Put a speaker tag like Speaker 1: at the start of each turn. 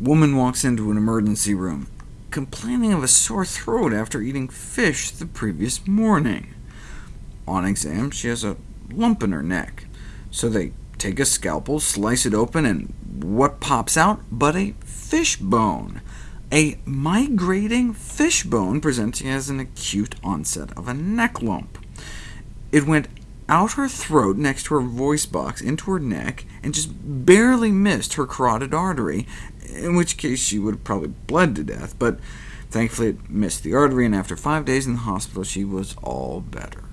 Speaker 1: Woman walks into an emergency room, complaining of a sore throat after eating fish the previous morning. On exam, she has a lump in her neck, so they take a scalpel, slice it open, and what pops out but a fish bone? A migrating fish bone presenting as an acute onset of a neck lump. It went out her throat next to her voice box into her neck, and just barely missed her carotid artery, in which case she would have probably bled to death, but thankfully it missed the artery, and after five days in the hospital she was all better.